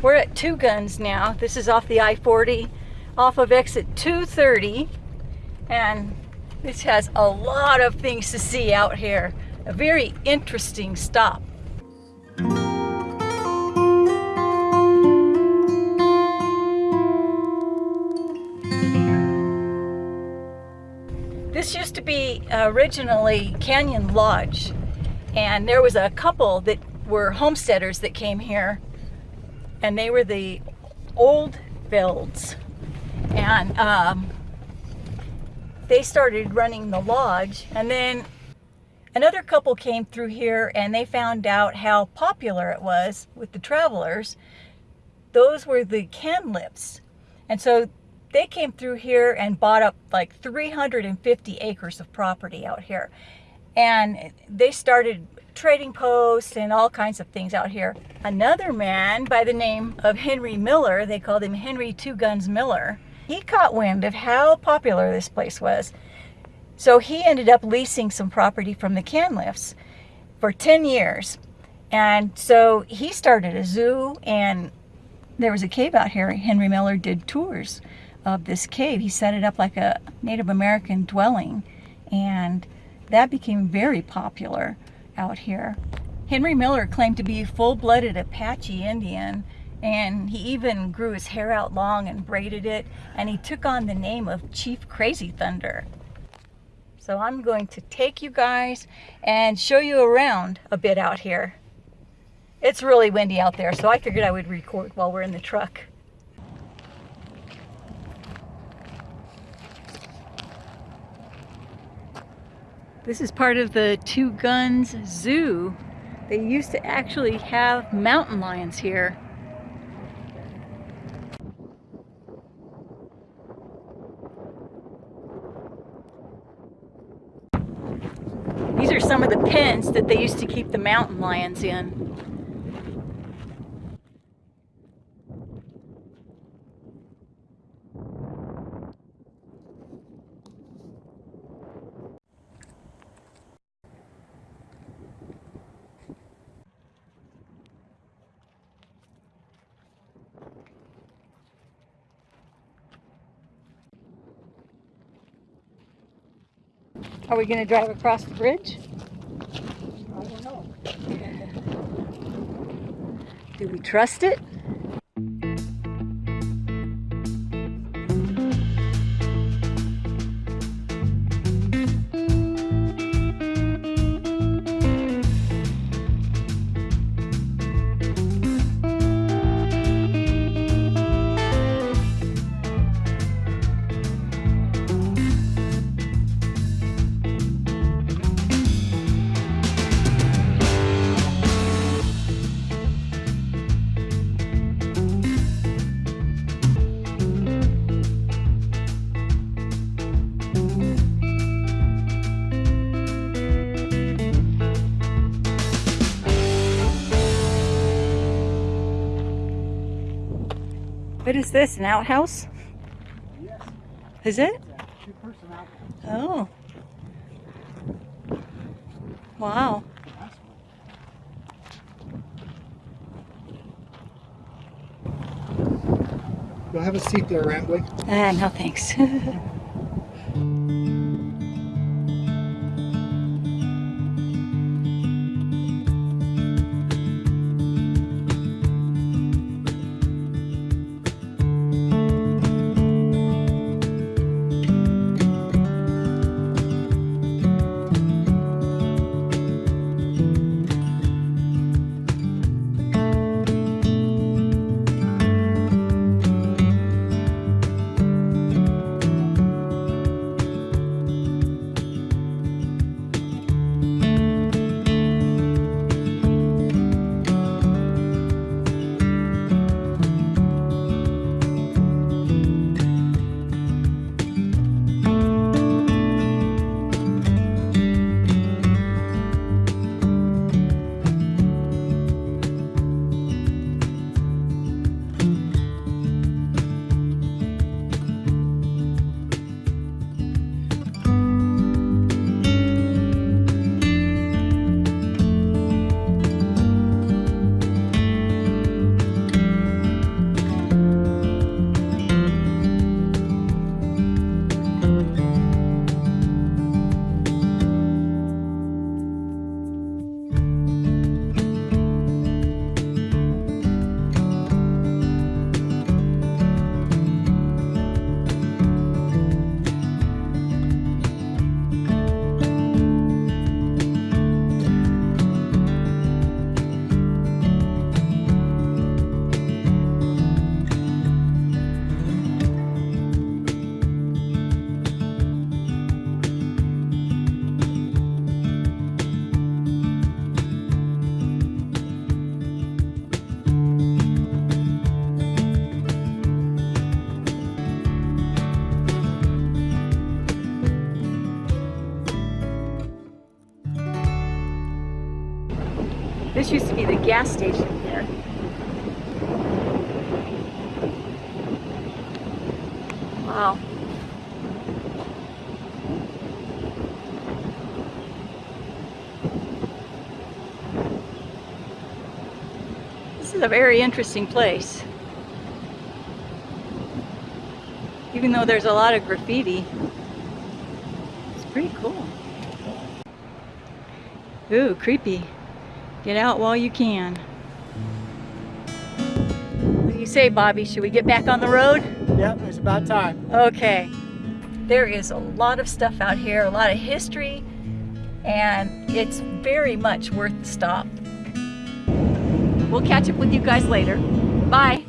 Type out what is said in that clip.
We're at Two Guns now. This is off the I-40, off of exit 230. And this has a lot of things to see out here. A very interesting stop. This used to be originally Canyon Lodge and there was a couple that were homesteaders that came here and they were the old builds. and um, they started running the lodge and then another couple came through here and they found out how popular it was with the travelers. Those were the Canlips. And so they came through here and bought up like 350 acres of property out here. And they started trading posts and all kinds of things out here. Another man by the name of Henry Miller, they called him Henry Two Guns Miller, he caught wind of how popular this place was. So he ended up leasing some property from the Canliffs for 10 years. And so he started a zoo and there was a cave out here. Henry Miller did tours of this cave. He set it up like a Native American dwelling and that became very popular out here. Henry Miller claimed to be full-blooded Apache Indian and he even grew his hair out long and braided it and he took on the name of Chief Crazy Thunder. So I'm going to take you guys and show you around a bit out here. It's really windy out there so I figured I would record while we're in the truck. This is part of the Two Guns Zoo. They used to actually have mountain lions here. These are some of the pens that they used to keep the mountain lions in. Are we going to drive across the bridge? I don't know. Do we trust it? What is this, an outhouse? Yes. Is it? Outhouse. Oh. Wow. You'll have a seat there, Rambly. Ah, no thanks. This used to be the gas station here. Wow. This is a very interesting place. Even though there's a lot of graffiti, it's pretty cool. Ooh, creepy. Get out while you can. What do you say, Bobby? Should we get back on the road? Yep, it's about time. Okay. There is a lot of stuff out here, a lot of history, and it's very much worth the stop. We'll catch up with you guys later. Bye.